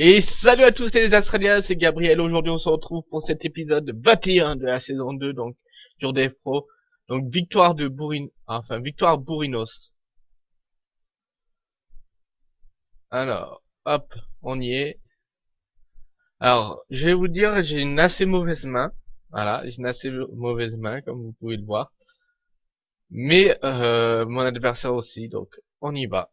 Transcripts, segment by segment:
Et salut à tous les Australiens, c'est Gabriel. Aujourd'hui, on se retrouve pour cet épisode 21 de la saison 2, donc sur Dev Pro. Donc victoire de Bourrin, enfin victoire. Alors, hop, on y est. Alors, je vais vous dire, j'ai une assez mauvaise main. Voilà, j'ai une assez mauvaise main, comme vous pouvez le voir. Mais euh, mon adversaire aussi, donc on y va.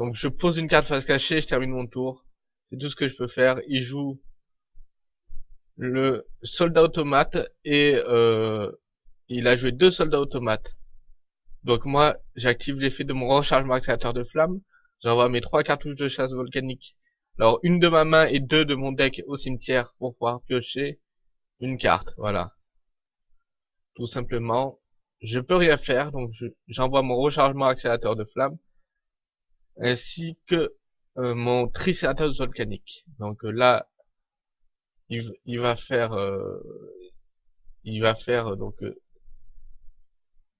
Donc je pose une carte face cachée, je termine mon tour. C'est tout ce que je peux faire. Il joue le soldat automate et euh, il a joué deux soldats automates. Donc moi, j'active l'effet de mon rechargement accélérateur de flamme. J'envoie mes trois cartouches de chasse volcanique. Alors une de ma main et deux de mon deck au cimetière pour pouvoir piocher une carte. Voilà. Tout simplement, je peux rien faire, donc j'envoie mon rechargement accélérateur de flamme ainsi que euh, mon Triceratops volcanique. Donc euh, là, il, va faire, euh, il va faire donc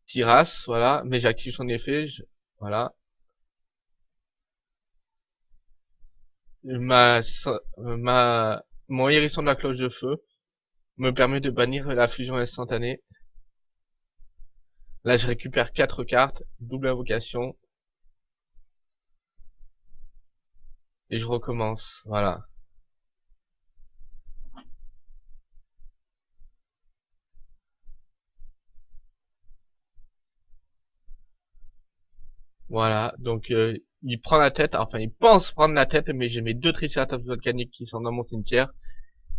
Tiras, voilà, mais j'active son effet, voilà. Ma, ma, mon hérisson de la cloche de feu me permet de bannir la fusion instantanée. Là, je récupère 4 cartes, double invocation, et je recommence, voilà. Voilà, donc euh, il prend la tête, enfin il pense prendre la tête, mais j'ai mes deux triceratops volcaniques qui sont dans mon cimetière.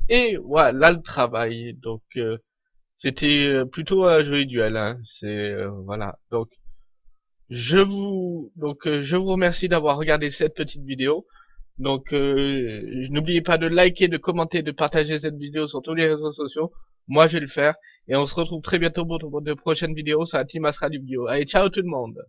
Et voilà, là le travail, donc euh, c'était euh, plutôt un joli duel, hein. c'est voilà. Donc je vous donc je vous remercie d'avoir regardé cette petite vidéo. Donc, euh, n'oubliez pas de liker, de commenter, de partager cette vidéo sur tous les réseaux sociaux. Moi, je vais le faire. Et on se retrouve très bientôt pour de prochaines vidéos sur la Team Astra du Bio. Allez, ciao tout le monde